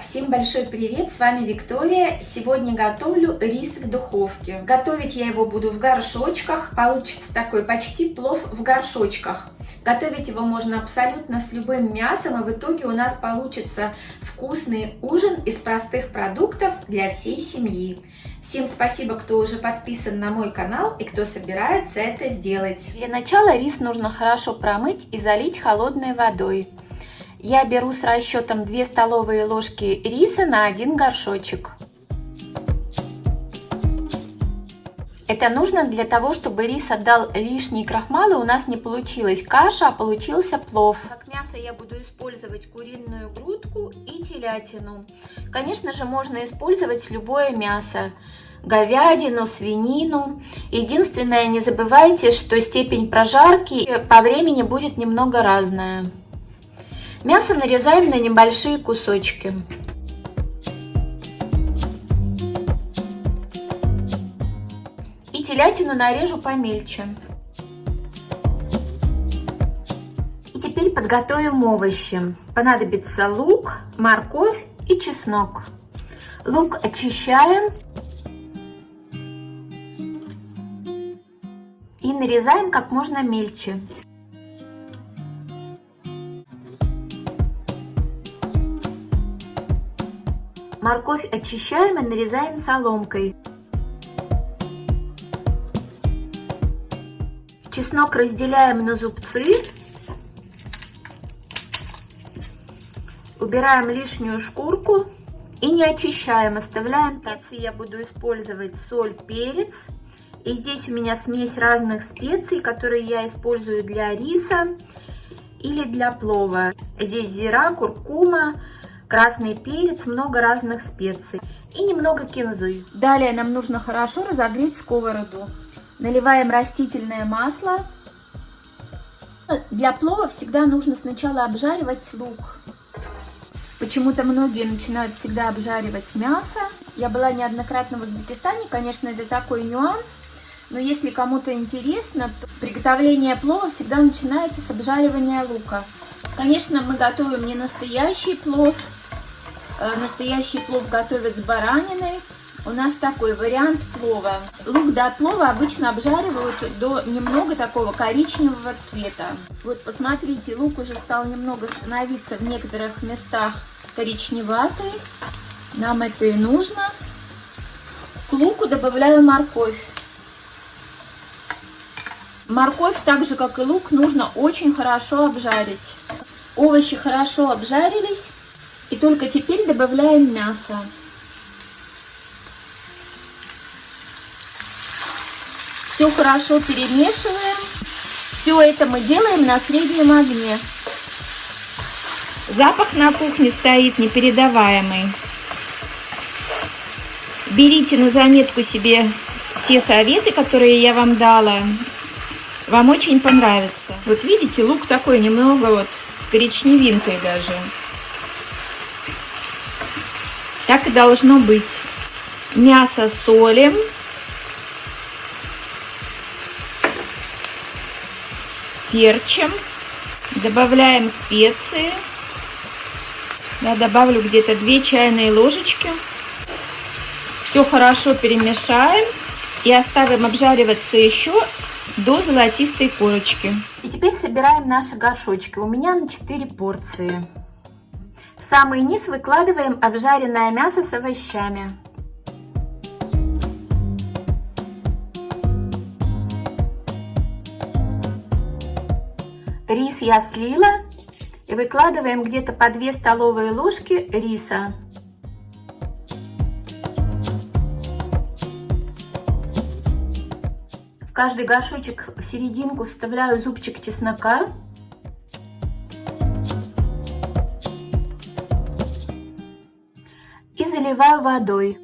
Всем большой привет, с вами Виктория. Сегодня готовлю рис в духовке. Готовить я его буду в горшочках, получится такой почти плов в горшочках. Готовить его можно абсолютно с любым мясом, и в итоге у нас получится вкусный ужин из простых продуктов для всей семьи. Всем спасибо, кто уже подписан на мой канал и кто собирается это сделать. Для начала рис нужно хорошо промыть и залить холодной водой. Я беру с расчетом 2 столовые ложки риса на один горшочек. Это нужно для того, чтобы рис отдал лишние крахмалы, у нас не получилась каша, а получился плов. Как мясо я буду использовать куриную грудку и телятину. Конечно же, можно использовать любое мясо. Говядину, свинину. Единственное, не забывайте, что степень прожарки по времени будет немного разная. Мясо нарезаем на небольшие кусочки. И телятину нарежу помельче. И теперь подготовим овощи. Понадобится лук, морковь и чеснок. Лук очищаем и нарезаем как можно мельче. Морковь очищаем и нарезаем соломкой. Чеснок разделяем на зубцы. Убираем лишнюю шкурку и не очищаем, оставляем. Специи я буду использовать соль, перец. И здесь у меня смесь разных специй, которые я использую для риса или для плова. Здесь зира, куркума, красный перец, много разных специй и немного кинзы. Далее нам нужно хорошо разогреть сковороду. Наливаем растительное масло. Для плова всегда нужно сначала обжаривать лук. Почему-то многие начинают всегда обжаривать мясо. Я была неоднократно в Узбекистане, конечно, это такой нюанс. Но если кому-то интересно, то приготовление плова всегда начинается с обжаривания лука. Конечно, мы готовим не настоящий плов, настоящий плов готовят с бараниной. У нас такой вариант плова. Лук до плова обычно обжаривают до немного такого коричневого цвета. Вот посмотрите, лук уже стал немного становиться в некоторых местах коричневатый. Нам это и нужно. К луку добавляю морковь. Морковь, так же как и лук, нужно очень хорошо обжарить. Овощи хорошо обжарились. И только теперь добавляем мясо. Все хорошо перемешиваем. Все это мы делаем на среднем огне. Запах на кухне стоит непередаваемый. Берите на заметку себе те советы, которые я вам дала. Вам очень понравится. Вот видите, лук такой немного вот с коричневинкой даже. Так и должно быть. Мясо солим. Перчим. Добавляем специи. Я добавлю где-то 2 чайные ложечки. Все хорошо перемешаем и оставим обжариваться еще до золотистой корочки. И теперь собираем наши горшочки. У меня на 4 порции. В самый низ выкладываем обжаренное мясо с овощами. Рис я слила и выкладываем где-то по 2 столовые ложки риса. В каждый горшочек в серединку вставляю зубчик чеснока. Заливаю водой.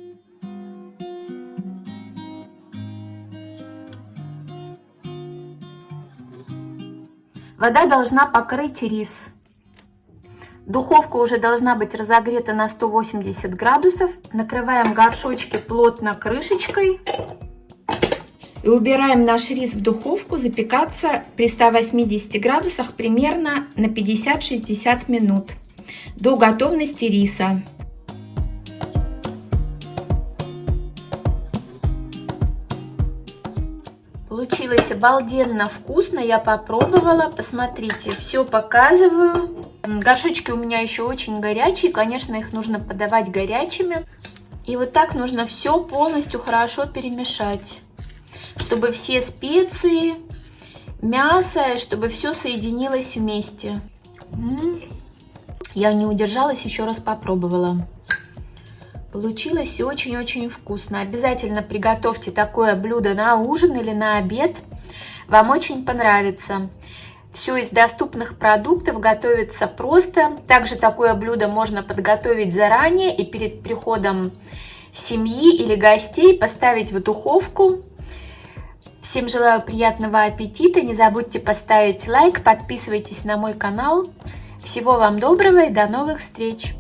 Вода должна покрыть рис. Духовка уже должна быть разогрета на 180 градусов. Накрываем горшочки плотно крышечкой. И убираем наш рис в духовку запекаться при 180 градусах примерно на 50-60 минут до готовности риса. Получилось обалденно вкусно. Я попробовала. Посмотрите, все показываю. Горшочки у меня еще очень горячие. Конечно, их нужно подавать горячими. И вот так нужно все полностью хорошо перемешать, чтобы все специи, мясо, чтобы все соединилось вместе. Я не удержалась, еще раз попробовала. Получилось очень-очень вкусно. Обязательно приготовьте такое блюдо на ужин или на обед. Вам очень понравится. Все из доступных продуктов готовится просто. Также такое блюдо можно подготовить заранее и перед приходом семьи или гостей поставить в духовку. Всем желаю приятного аппетита. Не забудьте поставить лайк, подписывайтесь на мой канал. Всего вам доброго и до новых встреч!